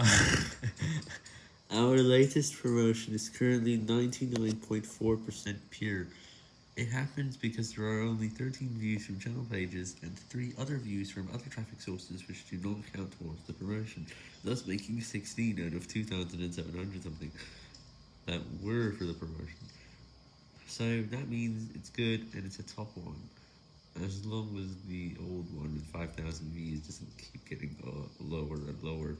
Our latest promotion is currently 99.4% pure. It happens because there are only 13 views from channel pages and 3 other views from other traffic sources which do not count towards the promotion, thus making 16 out of 2700 something that were for the promotion. So that means it's good and it's a top one, as long as the old one with 5000 views doesn't keep getting uh, lower and lower.